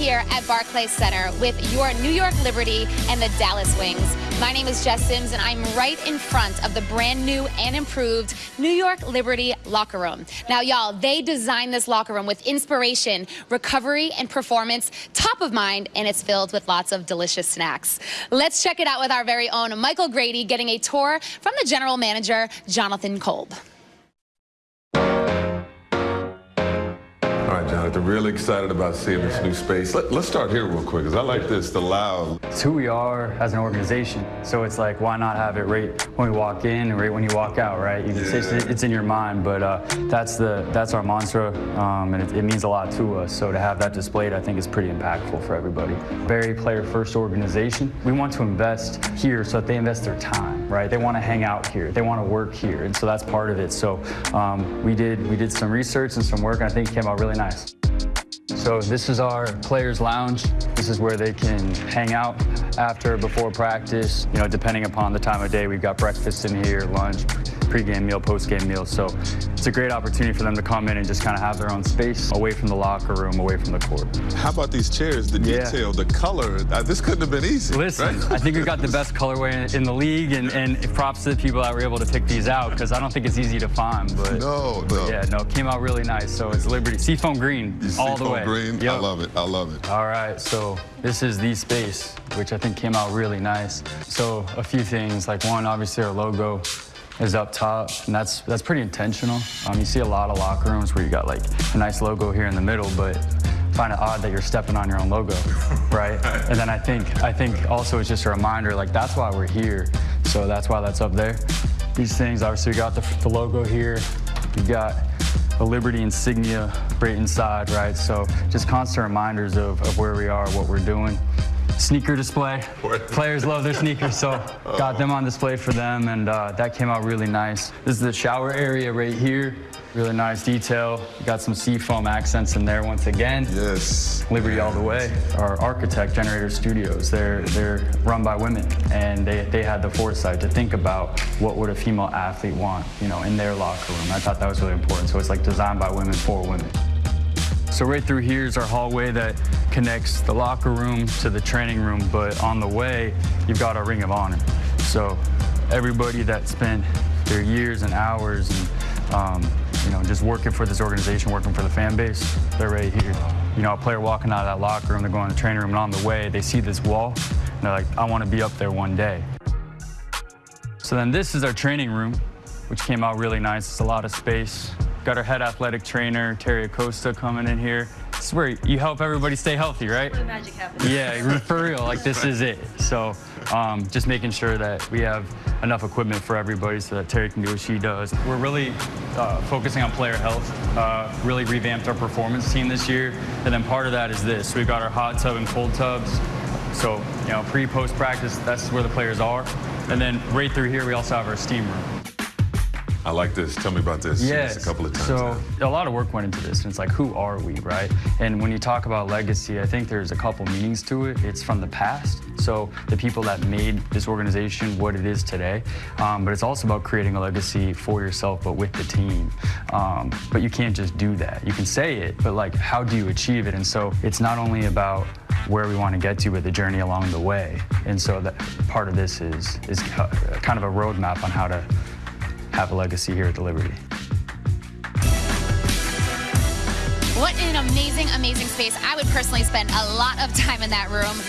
here at Barclays Center with your New York Liberty and the Dallas Wings. My name is Jess Sims, and I'm right in front of the brand new and improved New York Liberty locker room. Now, y'all, they designed this locker room with inspiration, recovery, and performance top of mind, and it's filled with lots of delicious snacks. Let's check it out with our very own Michael Grady getting a tour from the general manager, Jonathan Kolb. Jonathan. Really excited about seeing this new space. Let, us start here real quick, because I like this, the loud. It's who we are as an organization. So it's like, why not have it right when we walk in and right when you walk out, right? You can yeah. it's, it's, in your mind, but uh, that's the that's our mantra, um, and it, it, means a lot to us. So to have that displayed, I think is pretty impactful for everybody. Very player-first organization. We want to invest here so that they invest their time, right? They want to hang out here. They want to work here, and so that's part of it. So um, we did we did some research and some work, and I think it came out really nice. So this is our players lounge. This is where they can hang out after, before practice. You know, depending upon the time of day, we've got breakfast in here, lunch, pregame meal, postgame meal. So it's a great opportunity for them to come in and just kind of have their own space away from the locker room, away from the court. How about these chairs, the detail, yeah. the color? Uh, this couldn't have been easy. Listen, right? I think we got the best colorway in, the league, and, and, props to the people that were able to pick these out because I don't think it's easy to find. But, no, but no. yeah, no, it came out really nice. So it's Liberty Seafoam Green all the way. Green, yep. I love it. I love it. All right, so this is the space, which I think came out really nice. So a few things, like one, obviously our logo is up top, and that's that's pretty intentional. Um, you see a lot of locker rooms where you got like a nice logo here in the middle, but find it odd that you're stepping on your own logo, right? and then I think I think also it's just a reminder, like that's why we're here. So that's why that's up there. These things, obviously, we got the, the logo here. We got the Liberty insignia right inside, right? So just constant reminders of, of where we are, what we're doing sneaker display. Players love their sneakers, so got them on display for them, and uh, that came out really nice. This is the shower area right here. Really nice detail. Got some seafoam accents in there once again. Yes. Liberty yes. all the way. Our architect, Generator Studios, they're they're run by women, and they they had the foresight to think about what would a female athlete want, you know, in their locker room. I thought that was really important. So it's like designed by women for women. So right through here is our hallway that connects the locker room to the training room, but on the way, you've got our Ring of Honor. So everybody that spent their years and hours and um, you know, just working for this organization, working for the fan base, they're right here. You know, a player walking out of that locker room, they're going to the training room, and on the way, they see this wall, and they're like, I want to be up there one day. So then this is our training room, which came out really nice. It's a lot of space. Got our head athletic trainer, Terry Acosta, coming in here. This is where you help everybody stay healthy, right? Where the magic happens. Yeah, for real, like this is it. So um, just making sure that we have enough equipment for everybody so that Terry can do what she does. We're really uh, focusing on player health, uh, really revamped our performance team this year. And then part of that is this. We've got our hot tub and cold tubs. So, you know, pre, post practice, that's where the players are. And then right through here, we also have our steam room. I like this. Tell me about this. Yes. a couple of times. So now. a lot of work went into this, and it's like, who are we, right? And when you talk about legacy, I think there's a couple meanings to it. It's from the past, so the people that made this organization what it is today. Um, but it's also about creating a legacy for yourself, but with the team. Um, but you can't just do that. You can say it, but like, how do you achieve it? And so it's not only about where we want to get to, but the journey along the way. And so that part of this is is kind of a roadmap on how to have a legacy here at the Liberty. What an amazing, amazing space. I would personally spend a lot of time in that room.